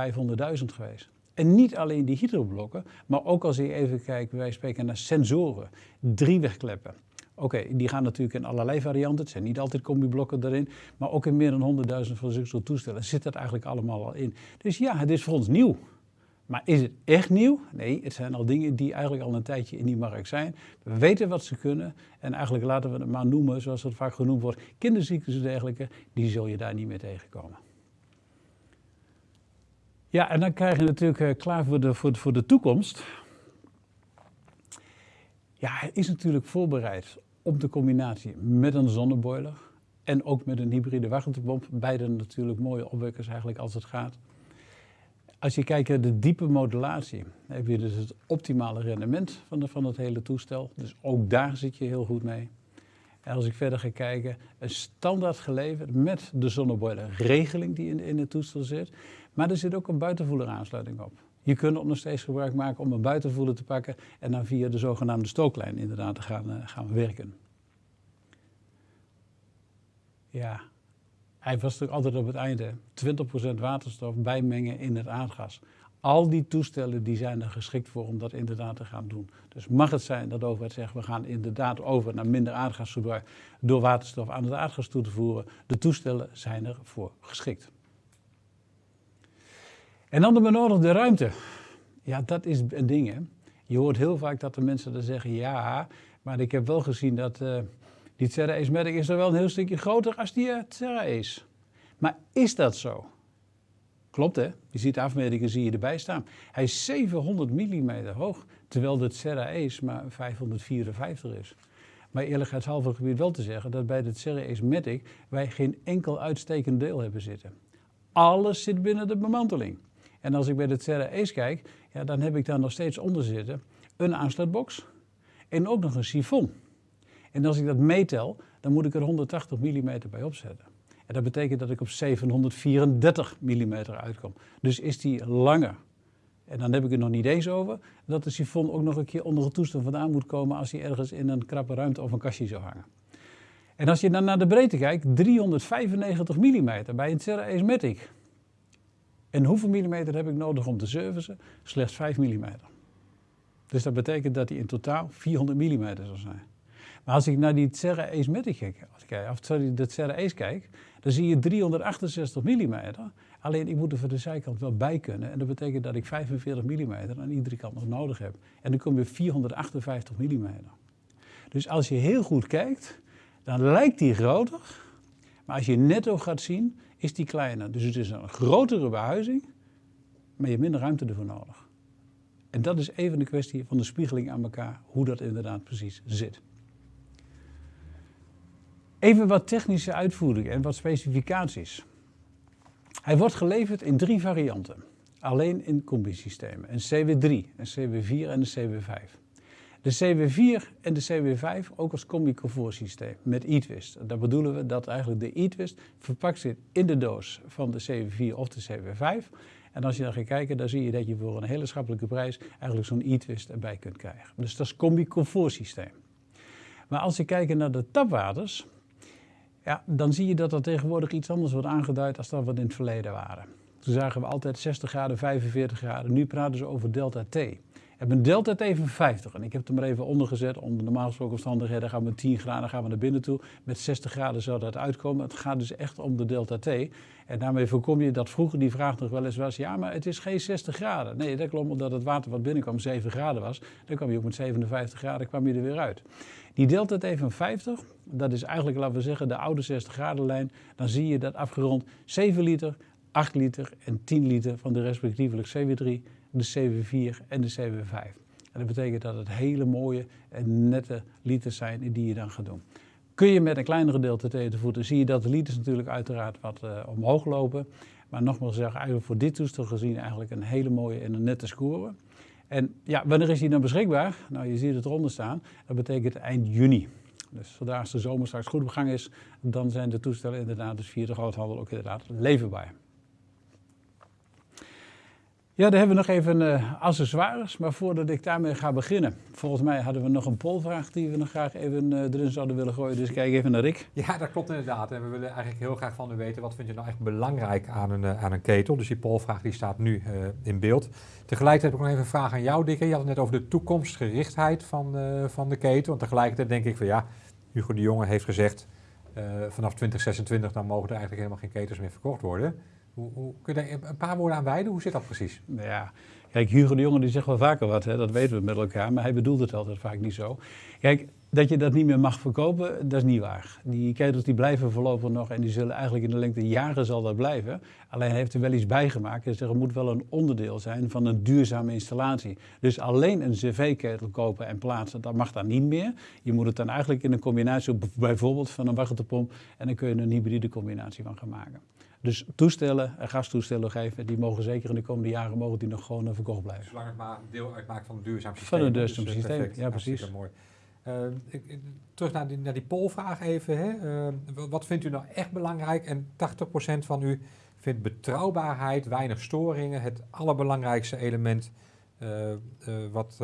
500.000 geweest. En niet alleen die hydroblokken, maar ook als je even kijkt, wij spreken naar sensoren, driewegkleppen, Oké, die gaan natuurlijk in allerlei varianten. Het zijn niet altijd combiblokken erin. Maar ook in meer dan 100.000 van zulke toestellen zit dat eigenlijk allemaal al in. Dus ja, het is voor ons nieuw. Maar is het echt nieuw? Nee, het zijn al dingen die eigenlijk al een tijdje in die markt zijn. We weten wat ze kunnen en eigenlijk laten we het maar noemen, zoals het vaak genoemd wordt, kinderziektes en dergelijke, die zul je daar niet meer tegenkomen. Ja, en dan krijg je natuurlijk uh, klaar voor de, voor, voor de toekomst. Ja, hij is natuurlijk voorbereid op de combinatie met een zonneboiler en ook met een hybride warmtepomp. Beide natuurlijk mooie opwekkers eigenlijk als het gaat. Als je kijkt naar de diepe modulatie, heb je dus het optimale rendement van, van het hele toestel. Dus ook daar zit je heel goed mee. En als ik verder ga kijken, een standaard geleverd met de zonneboiler regeling die in, in het toestel zit. Maar er zit ook een buitenvoeler aansluiting op. Je kunt ook nog steeds gebruik maken om een buitenvoeler te pakken en dan via de zogenaamde stooklijn inderdaad te gaan, uh, gaan werken. Ja, hij was natuurlijk altijd op het einde 20% waterstof bijmengen in het aardgas. Al die toestellen die zijn er geschikt voor om dat inderdaad te gaan doen. Dus mag het zijn dat de overheid zegt, we gaan inderdaad over naar minder aardgasverbruik door waterstof aan het aardgas toe te voeren. De toestellen zijn ervoor geschikt. En dan de benodigde ruimte. Ja, dat is een ding hè. Je hoort heel vaak dat de mensen dan zeggen, ja, maar ik heb wel gezien dat... Uh, die Terra Medic is er wel een heel stukje groter als die uh, Terra Ace. Maar is dat zo? Klopt hè? Je ziet de afmetingen zie je erbij staan. Hij is 700 mm hoog, terwijl de Terra Ace maar 554 is. Maar eerlijkheidshalve gebied wel te zeggen dat bij de Terra Ace Matic wij geen enkel uitstekend deel hebben zitten. Alles zit binnen de bemanteling. En als ik bij de Terra Ace kijk, ja, dan heb ik daar nog steeds onder zitten een aansluitbox en ook nog een sifon. En als ik dat meetel, dan moet ik er 180 mm bij opzetten. En dat betekent dat ik op 734 mm uitkom. Dus is die langer. En dan heb ik het nog niet eens over dat de sifon ook nog een keer onder het toestel vandaan moet komen als hij ergens in een krappe ruimte of een kastje zou hangen. En als je dan naar de breedte kijkt, 395 mm bij een Terra Ace Matic. En hoeveel millimeter heb ik nodig om te servicen? Slechts 5 mm. Dus dat betekent dat hij in totaal 400 mm zal zijn. Maar als ik naar die Serra Ace kijk, of sorry, de Serra Ace kijk, dan zie je 368 mm. Alleen ik moet er voor de zijkant wel bij kunnen. En dat betekent dat ik 45 mm aan iedere kant nog nodig heb. En dan kom je 458 mm. Dus als je heel goed kijkt, dan lijkt die groter. Maar als je netto gaat zien, is die kleiner. Dus het is een grotere behuizing, maar je hebt minder ruimte ervoor nodig. En dat is even de kwestie van de spiegeling aan elkaar, hoe dat inderdaad precies zit. Even wat technische uitvoering en wat specificaties. Hij wordt geleverd in drie varianten. Alleen in combi-systemen. Een CW3, een CW4 en een CW5. De CW4 en de CW5 ook als combi-comfort systeem met e-twist. Daar bedoelen we dat eigenlijk de e-twist verpakt zit in de doos van de CW4 of de CW5. En als je dan gaat kijken, dan zie je dat je voor een hele schappelijke prijs eigenlijk zo'n e-twist erbij kunt krijgen. Dus dat is combi-comfort systeem. Maar als je kijkt naar de tapwaters, ja, dan zie je dat er tegenwoordig iets anders wordt aangeduid als dat wat in het verleden waren. Toen zagen we altijd 60 graden, 45 graden. Nu praten ze over delta T. En mijn delta T van 50. En ik heb het er maar even onder gezet. Onder normaal gesproken omstandigheden gaan we met 10 graden gaan we naar binnen toe. Met 60 graden zou dat uitkomen. Het gaat dus echt om de delta T. En daarmee voorkom je dat vroeger die vraag nog wel eens was... ja, maar het is geen 60 graden. Nee, dat klopt omdat het water wat binnenkwam 7 graden was. Dan kwam je ook met 57 graden kwam je er weer uit. Die delta T van 50, dat is eigenlijk, laten we zeggen, de oude 60 graden lijn. Dan zie je dat afgerond 7 liter, 8 liter en 10 liter van de respectievelijk CW3, de CW4 en de CW5. En dat betekent dat het hele mooie en nette liters zijn die je dan gaat doen. Kun je met een kleinere T te voeten, zie je dat de liters natuurlijk uiteraard wat uh, omhoog lopen. Maar nogmaals zeggen, eigenlijk voor dit toestel gezien eigenlijk een hele mooie en een nette score. En ja, wanneer is die dan beschikbaar? Nou, je ziet het eronder staan. Dat betekent eind juni. Dus zodra de zomer straks goed op gang is, dan zijn de toestellen inderdaad dus via de groothandel ook inderdaad leverbaar. Ja, dan hebben we nog even uh, accessoires. Maar voordat ik daarmee ga beginnen, volgens mij hadden we nog een polvraag die we nog graag even uh, erin zouden willen gooien. Dus kijk even naar Rick. Ja, dat klopt inderdaad. En we willen eigenlijk heel graag van u weten, wat vind je nou echt belangrijk aan een, uh, aan een ketel? Dus die polvraag die staat nu in beeld. Tegelijkertijd heb ik nog even een vraag aan jou, Dikke. Je had het net over de toekomstgerichtheid van, van de ketel. Want tegelijkertijd denk ik van ja, Hugo de Jonge heeft gezegd, vanaf 2026 dan mogen er eigenlijk helemaal geen ketels meer verkocht worden. Kun je daar een paar woorden aan wijden? Hoe zit dat precies? Ja, kijk, Hugo de Jonge die zegt wel vaker wat, hè, dat weten we met elkaar, maar hij bedoelt het altijd vaak niet zo. Kijk, dat je dat niet meer mag verkopen, dat is niet waar. Die ketels die blijven voorlopig nog en die zullen eigenlijk in de lengte jaren zal dat blijven. Alleen heeft er wel iets bijgemaakt. Dus er moet wel een onderdeel zijn van een duurzame installatie. Dus alleen een cv-ketel kopen en plaatsen, dat mag dan niet meer. Je moet het dan eigenlijk in een combinatie, bijvoorbeeld van een waterpomp, en dan kun je een hybride combinatie van gaan maken. Dus toestellen, gastoestellen geven, die mogen zeker in de komende jaren mogen die nog gewoon verkocht blijven. Zolang het maar deel uitmaakt van een duurzaam systeem. Van een duurzaam dus, systeem, ja precies. mooi. Uh, ik, terug naar die, naar die polvraag even. Hè. Uh, wat vindt u nou echt belangrijk? En 80% van u vindt betrouwbaarheid, weinig storingen het allerbelangrijkste element uh, wat,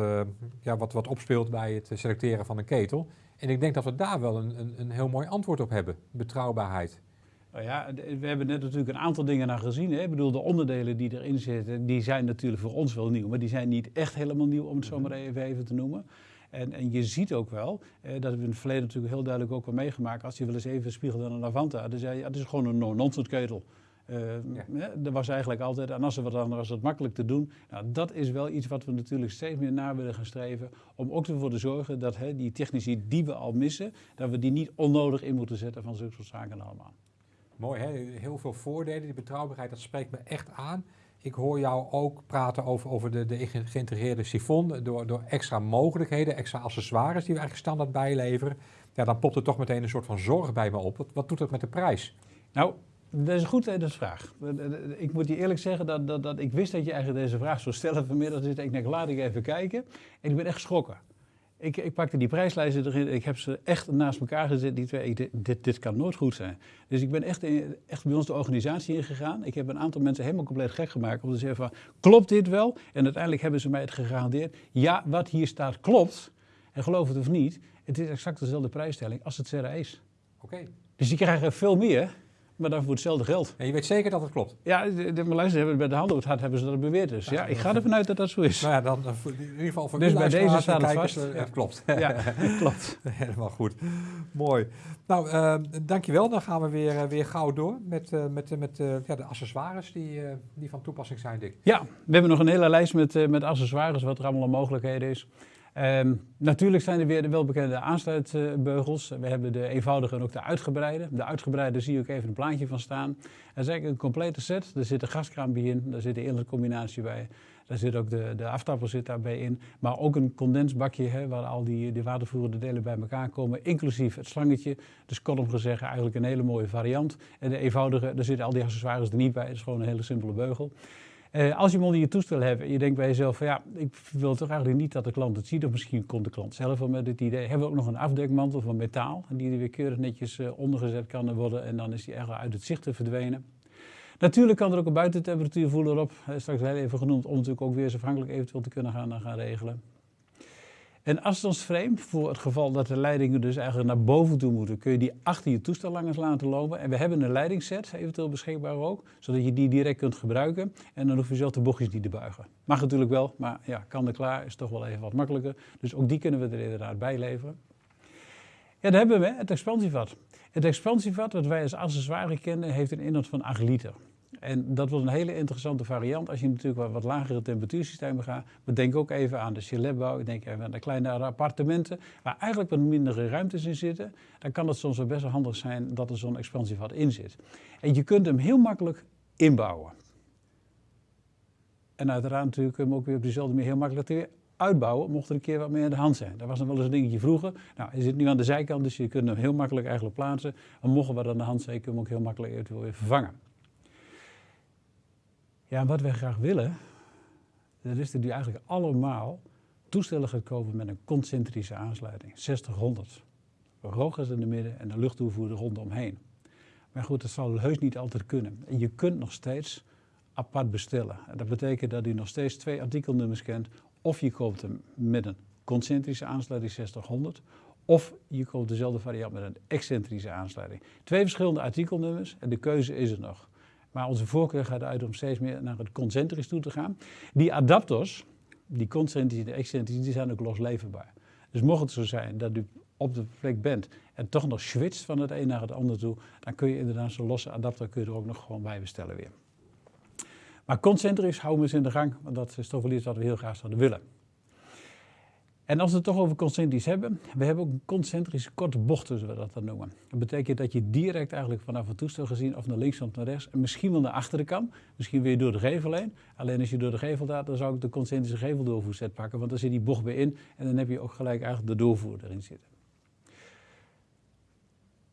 ja, wat, wat opspeelt bij het selecteren van een ketel. En ik denk dat we daar wel een, een, een heel mooi antwoord op hebben. Betrouwbaarheid. Nou ja, we hebben net natuurlijk een aantal dingen naar gezien. Hè. Ik bedoel, de onderdelen die erin zitten, die zijn natuurlijk voor ons wel nieuw. Maar die zijn niet echt helemaal nieuw, om het zo maar even, even te noemen. En, en, je ziet ook wel, eh, dat hebben we in het verleden natuurlijk heel duidelijk ook wel meegemaakt. Als je wel eens even spiegelt aan een Lavanta, dan zei je, ja, het is gewoon een no-nonsense ketel. Uh, ja. Dat was eigenlijk altijd, en als er wat anders was het makkelijk te doen. Nou, dat is wel iets wat we natuurlijk steeds meer naar willen gaan streven. Om ook ervoor te zorgen dat hè, die technici die we al missen, dat we die niet onnodig in moeten zetten van zulke soort zaken allemaal. Mooi, heel veel voordelen. Die betrouwbaarheid, dat spreekt me echt aan. Ik hoor jou ook praten over, over de, de geïntegreerde sifon door, door extra mogelijkheden, extra accessoires die we eigenlijk standaard bijleveren. Ja, dan popt er toch meteen een soort van zorg bij me op. Wat, doet dat met de prijs? Nou, dat is een goed vraag. Ik moet je eerlijk zeggen dat, dat, dat ik wist dat je eigenlijk deze vraag zou stellen vanmiddag. Dus ik denk, laat ik even kijken. En ik ben echt geschrokken. Ik, ik, pakte die prijslijsten erin, ik heb ze echt naast elkaar gezet, die twee. dit, dit, kan nooit goed zijn. Dus ik ben echt, echt bij ons de organisatie ingegaan. Ik heb een aantal mensen helemaal compleet gek gemaakt om te zeggen van, klopt dit wel? En uiteindelijk hebben ze mij het gegarandeerd. Ja, wat hier staat klopt. En geloof het of niet, het is exact dezelfde prijsstelling als het CRA is. Oké. Dus die krijgen veel meer maar dan voor hetzelfde geld. En je weet zeker dat het klopt? Ja, de, de, maar hebben bij de handen het hart hebben ze dat beweerd. Dus ja, ik ga ervan uit dat dat zo is. Nou ja, dan in ieder geval voor Dus bij deze staat het vast. Het, het klopt. Ja, het *laughs* klopt. Helemaal goed. Mooi. Nou, uh, dankjewel. Dan gaan we weer, uh, weer gauw door met, uh, met, met ja, de accessoires die, die van toepassing zijn, Dick. Ja, we hebben nog een hele lijst met, met accessoires, wat er allemaal mogelijkheden is. Um, natuurlijk zijn er weer de welbekende aansluitbeugels. We hebben de eenvoudige en ook de uitgebreide. De uitgebreide zie ook even een plaatje van staan. Dat is eigenlijk een complete set. Er zit een gaskraampje in, daar zit de combinatie bij. Daar zit ook de, de aftapper zit daarbij in. Maar ook een condensbakje hè, waar al die, die watervoerende delen bij elkaar komen. Inclusief het slangetje. Dus kortom gezegd eigenlijk een hele mooie variant. En de eenvoudige, daar zitten al die accessoires er niet bij. Het is gewoon een hele simpele beugel. Uh, als je hem onder je toestel hebt en je denkt bij jezelf van ja, ik wil toch eigenlijk niet dat de klant het ziet. Of misschien komt de klant zelf wel met het idee. Hebben we ook nog een afdekmantel van metaal. Die er weer keurig netjes uh, ondergezet kan worden. En dan is die eigenlijk uit het zicht te verdwenen. Natuurlijk kan er ook een buitentemperatuurvoeler op. Straks heel even genoemd om natuurlijk ook weer afhankelijk eventueel te kunnen gaan, gaan regelen. Een afstandsframe, voor het geval dat de leidingen dus eigenlijk naar boven toe moeten, kun je die achter je toestel langs laten lopen. En we hebben een leidingsset eventueel beschikbaar ook, zodat je die direct kunt gebruiken. En dan hoef je zelf de bochtjes niet te buigen. Mag natuurlijk wel, maar ja, kan er klaar, is toch wel even wat makkelijker. Dus ook die kunnen we er inderdaad bij leveren. Ja, dan hebben we het expansievat. Het expansievat, dat wij als accessoire kennen, heeft een inhoud van 8 liter. En dat wordt een hele interessante variant als je natuurlijk wat, wat lagere temperatuursystemen gaat. Maar denk ook even aan de chaletbouw, denk even aan de kleine appartementen, waar eigenlijk wat mindere ruimtes in zitten. Dan kan het soms wel best handig zijn dat er zo'n expansievat in zit. En je kunt hem heel makkelijk inbouwen. En uiteraard natuurlijk hem ook weer op dezelfde manier heel makkelijk weer uitbouwen, mocht er een keer wat meer aan de hand zijn. Dat was nog wel eens een dingetje vroeger. Nou, hij zit nu aan de zijkant, dus je kunt hem heel makkelijk eigenlijk plaatsen. En mocht er wat aan de hand zijn, kun je hem ook heel makkelijk eventueel weer vervangen. Ja, en wat wij graag willen, dat is dat u eigenlijk allemaal toestellen gaat kopen met een concentrische aansluiting. 60-100. Rogers in de midden en de luchttoevoerder rondomheen. Maar goed, dat zal heus niet altijd kunnen. En je kunt nog steeds apart bestellen. En dat betekent dat hij nog steeds twee artikelnummers kent. Of je koopt hem met een concentrische aansluiting 6000 of je koopt dezelfde variant met een excentrische aansluiting. Twee verschillende artikelnummers en de keuze is er nog. Maar onze voorkeur gaat uit om steeds meer naar het concentrisch toe te gaan. Die adapters, die concentrische en de excentrische, die zijn ook losleverbaar. Dus mocht het zo zijn dat u op de plek bent en toch nog switcht van het een naar het ander toe, dan kun je inderdaad zo'n losse adapter kun je er ook nog gewoon bij bestellen weer. Maar concentrisch houden we eens in de gang, want dat is toch wel iets wat we heel graag zouden willen. En als we het toch over concentrisch hebben, we hebben ook een concentrische korte bocht, zoals we dat dan noemen. Dat betekent dat je direct eigenlijk vanaf het toestel gezien of naar links of naar rechts en misschien wel naar achteren kan. Misschien weer door de gevel heen. Alleen als je door de gevel gaat, dan zou ik de concentrische geveldoorvoerset pakken, want dan zit die bocht weer in en dan heb je ook gelijk eigenlijk de doorvoer erin zitten.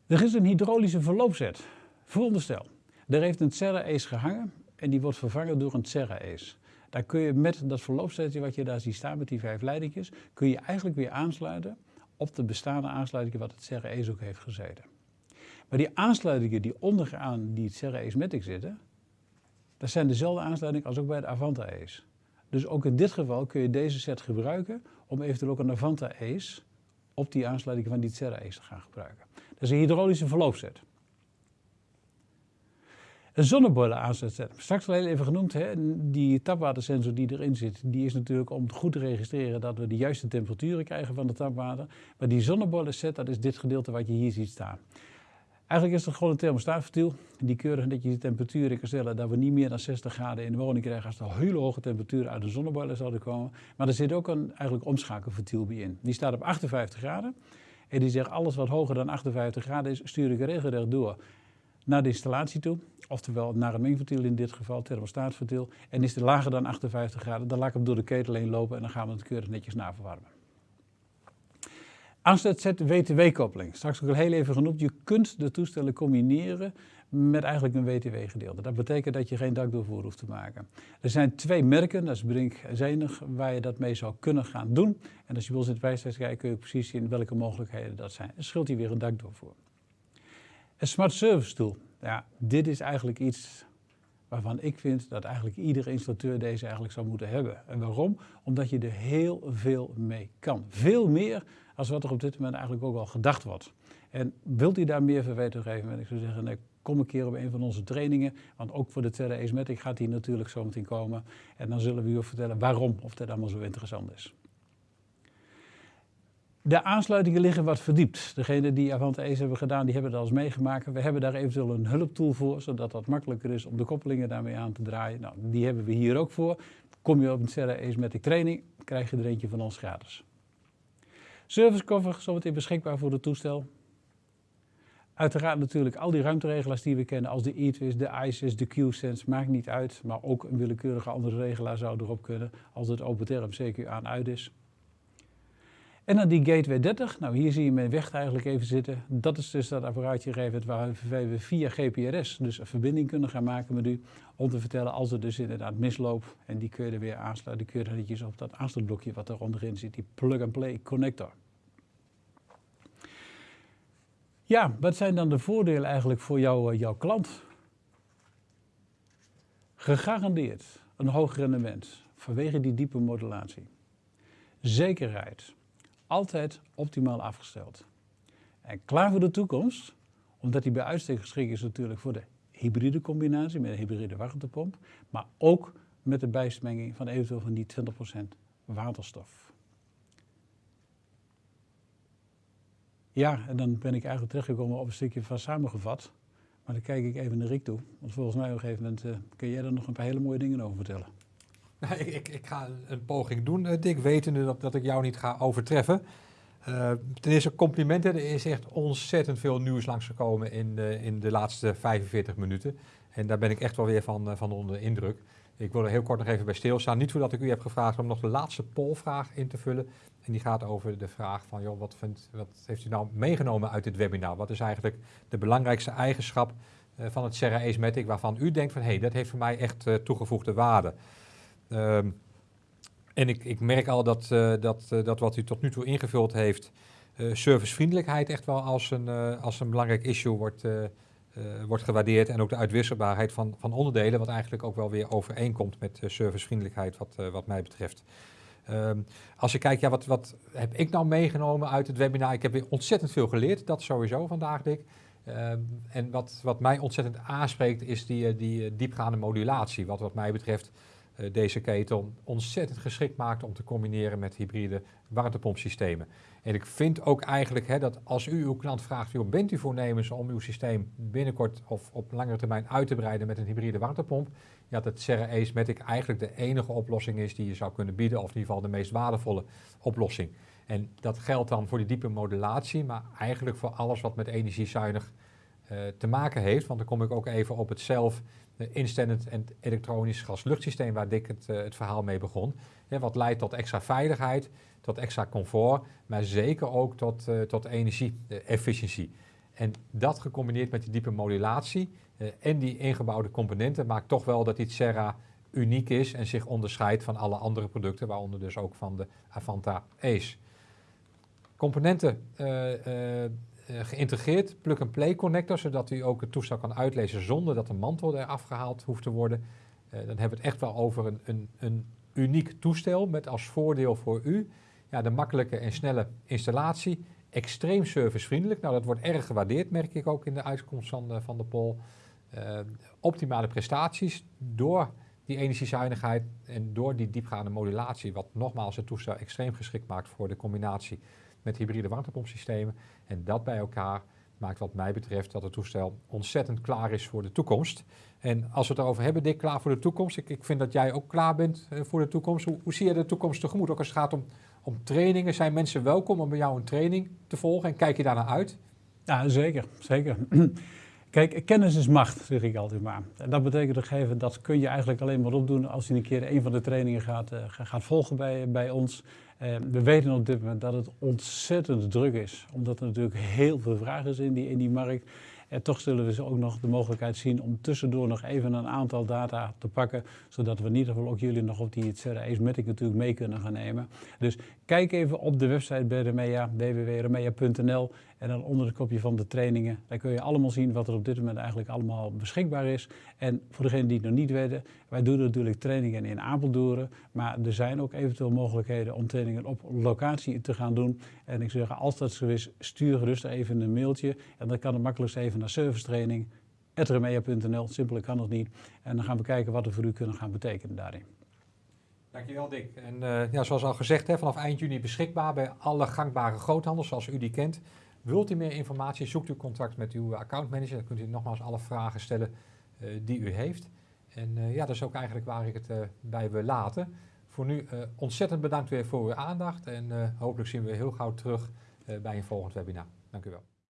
Er is een hydraulische verloopzet. Veronderstel, daar heeft een Serra Ace gehangen en die wordt vervangen door een Serra Ace. Daar kun je met dat verloopsetje wat je daar ziet staan met die vijf leidingjes, kun je eigenlijk weer aansluiten op de bestaande aansluitingen wat het Ace ook heeft gezeten. Maar die aansluitingen die onderaan die Ace Matic zitten, dat zijn dezelfde aansluitingen als ook bij de Avanta Ace. Dus ook in dit geval kun je deze set gebruiken om eventueel ook een Avanta Ace op die aansluiting van die Ace te gaan gebruiken. Dat is een hydraulische verloopset. Een zonneboiler aanzetten. Straks al heel even genoemd, hè, die tapwatersensor die erin zit, die is natuurlijk om goed te registreren dat we de juiste temperaturen krijgen van het tapwater. Maar die zonneboiler set, dat is dit gedeelte wat je hier ziet staan. Eigenlijk is het gewoon een thermostaatvertiel die keurig netjes de temperatuur kan stellen dat we niet meer dan 60 graden in de woning krijgen als er hele hoge temperaturen uit de zonneboiler zouden komen. Maar er zit ook een eigenlijk omschakelvertiel bij in. Die staat op 58 graden en die zegt alles wat hoger dan 58 graden is, stuur ik regelrecht door naar de installatie toe. Oftewel naar een mengventiel in dit geval, thermostaatventiel. En is het lager dan 58 graden, dan laat ik hem door de ketel heen lopen en dan gaan we het keurig netjes naverwarmen. Aansluitzet WTW-koppeling. Straks ook al heel even genoemd. Je kunt de toestellen combineren met eigenlijk een WTW-gedeelte. Dat betekent dat je geen dakdoorvoer hoeft te maken. Er zijn twee merken, dat is Brink en Zenig, waar je dat mee zou kunnen gaan doen. En als je wil in het kijken, kun je precies zien welke mogelijkheden dat zijn. Dan scheelt hier weer een dakdoorvoer. Een smart service tool. Ja, dit is eigenlijk iets waarvan ik vind dat eigenlijk iedere installateur deze eigenlijk zou moeten hebben. En waarom? Omdat je er heel veel mee kan. Veel meer als wat er op dit moment eigenlijk ook al gedacht wordt. En wilt u daar meer van weten geven, en ik zou zeggen, nee, kom een keer op een van onze trainingen. Want ook voor de Terra gaat die natuurlijk zo meteen komen. En dan zullen we u vertellen waarom of dat allemaal zo interessant is. De aansluitingen liggen wat verdiept. Degenen die Avante Ace hebben gedaan, die hebben dat al eens meegemaakt. We hebben daar eventueel een hulptool voor, zodat dat makkelijker is om de koppelingen daarmee aan te draaien. Nou, die hebben we hier ook voor. Kom je op een Serra Ace training, krijg je er eentje van ons gratis. Service cover, zometeen beschikbaar voor het toestel. Uiteraard natuurlijk al die ruimteregelaars die we kennen, als de e-twist, de ISIS, de Q-sense, maakt niet uit. Maar ook een willekeurige andere regelaar zou erop kunnen, als het OpenTerm CQ aan uit is. En dan die Gateway 30, nou hier zie je mijn weg eigenlijk even zitten. Dat is dus dat apparaatje waar we via GPRS dus een verbinding kunnen gaan maken met u. Om te vertellen als er dus inderdaad misloopt en die kun je er weer aansluiten. Die kun je netjes op dat aansluitblokje wat er onderin zit, die plug-and-play connector. Ja, wat zijn dan de voordelen eigenlijk voor jou, eh, jouw klant? Gegarandeerd een hoog rendement vanwege die diepe modulatie. Zekerheid altijd optimaal afgesteld. En klaar voor de toekomst, omdat die bij uitstek geschikt is natuurlijk voor de hybride combinatie met een hybride warmtepomp, maar ook met de bijsmenging van eventueel van die 20% waterstof. Ja, en dan ben ik eigenlijk terechtgekomen op een stukje van samengevat. Maar dan kijk ik even naar Rick toe. Want volgens mij op een gegeven moment uh, kun jij er nog een paar hele mooie dingen over vertellen. *laughs* Nou, ik, ik, ga een poging doen, uh, Dick, wetende dat, dat ik jou niet ga overtreffen. Uh, ten eerste complimenten. Er is echt ontzettend veel nieuws langsgekomen in de, in de laatste 45 minuten. En daar ben ik echt wel weer van, uh, van onder de indruk. Ik wil er heel kort nog even bij stilstaan. Niet voordat ik u heb gevraagd om nog de laatste polvraag in te vullen. En die gaat over de vraag van, joh, wat, vindt, wat heeft u nou meegenomen uit dit webinar? Wat is eigenlijk de belangrijkste eigenschap van het Serra Matic waarvan u denkt van, hé, hey, dat heeft voor mij echt toegevoegde waarde? Um, en ik, ik, merk al dat, uh, dat, uh, dat wat u tot nu toe ingevuld heeft, uh, servicevriendelijkheid echt wel als een, als een belangrijk issue wordt wordt gewaardeerd. En ook de uitwisselbaarheid van, van onderdelen, wat eigenlijk ook wel weer overeenkomt met servicevriendelijkheid wat, wat mij betreft. Ehm, als je kijkt, ja, wat, wat heb ik nou meegenomen uit het webinar? Ik heb weer ontzettend veel geleerd, dat sowieso vandaag, Dick. Ehm, en wat, wat mij ontzettend aanspreekt is die, die diepgaande modulatie. Wat wat mij betreft deze ketel ontzettend geschikt maakt om te combineren met hybride warmtepompsystemen. En ik vind ook eigenlijk hè, dat als u uw klant vraagt, joh, bent u voornemens om uw systeem binnenkort of op langere termijn uit te breiden met een hybride warmtepomp, ja, dat Serra Matic eigenlijk de enige oplossing is die je zou kunnen bieden, of in ieder geval de meest waardevolle oplossing. En dat geldt dan voor die diepe modulatie, maar eigenlijk voor alles wat met energiezuinig te maken heeft. Want dan kom ik ook even op het zelf instellend en elektronisch gasluchtsysteem waar Dick het, uh, het verhaal mee begon. wat leidt tot extra veiligheid, tot extra comfort, maar zeker ook tot, uh, tot energie-efficiëntie. En dat gecombineerd met die diepe modulatie en die ingebouwde componenten maakt toch wel dat die Serra uniek is en zich onderscheidt van alle andere producten, waaronder dus ook van de Avanta Ace. Componenten geïntegreerd plug-and-play connector, zodat u ook het toestel kan uitlezen zonder dat de mantel er afgehaald hoeft te worden. Uh, dan hebben we het echt wel over een, een, een, uniek toestel met als voordeel voor u ja, de makkelijke en snelle installatie. Extreem servicevriendelijk, nou dat wordt erg gewaardeerd, merk ik ook in de uitkomst van de, van de poll. Uh, optimale prestaties door die energiezuinigheid en door die diepgaande modulatie, wat nogmaals het toestel extreem geschikt maakt voor de combinatie met hybride warmtepompsystemen. En dat bij elkaar maakt wat mij betreft dat het toestel ontzettend klaar is voor de toekomst. En als we het erover hebben, Dick, klaar voor de toekomst. Ik, ik vind dat jij ook klaar bent uh, voor de toekomst. Hoe, hoe, zie je de toekomst tegemoet? Ook als het gaat om, om trainingen. Zijn mensen welkom om bij jou een training te volgen? En kijk je daarnaar uit? Ja, zeker. zeker. Kijk, kennis is macht, zeg ik altijd maar. En dat betekent gegeven, dat kun je eigenlijk alleen maar opdoen als je een keer een van de trainingen gaat, uh, gaat volgen bij, bij ons. Uh, we weten op dit moment dat het ontzettend druk is, omdat er natuurlijk heel veel vraag is in die, in die markt. En toch zullen we ze ook nog de mogelijkheid zien om tussendoor nog even een aantal data te pakken, zodat we in ieder geval ook jullie nog op die Ace Matic natuurlijk mee kunnen gaan nemen. Dus kijk even op de website bij Remea, www.remea.nl en dan onder het kopje van de trainingen, daar kun je allemaal zien wat er op dit moment eigenlijk allemaal beschikbaar is. En voor degenen die het nog niet weten, wij doen natuurlijk trainingen in Apeldoorn, maar er zijn ook eventueel mogelijkheden om trainingen op locatie te gaan doen. En ik zeg, als dat zo is, stuur gerust even een mailtje en dan kan het makkelijkst even naar servicetraining remea.nl, simpeler kan het niet. En dan gaan we kijken wat we voor u kunnen gaan betekenen daarin. Dankjewel Dick. En uh, ja, zoals al gezegd, hè, vanaf eind juni beschikbaar bij alle gangbare groothandels zoals u die kent. Wilt u meer informatie, zoekt u contact met uw accountmanager. Dan kunt u nogmaals alle vragen stellen uh, die u heeft. En uh, ja, dat is ook eigenlijk waar ik het uh, bij wil laten. Voor nu ontzettend bedankt weer voor uw aandacht. En hopelijk zien we heel gauw terug bij een volgend webinar. Dank u wel.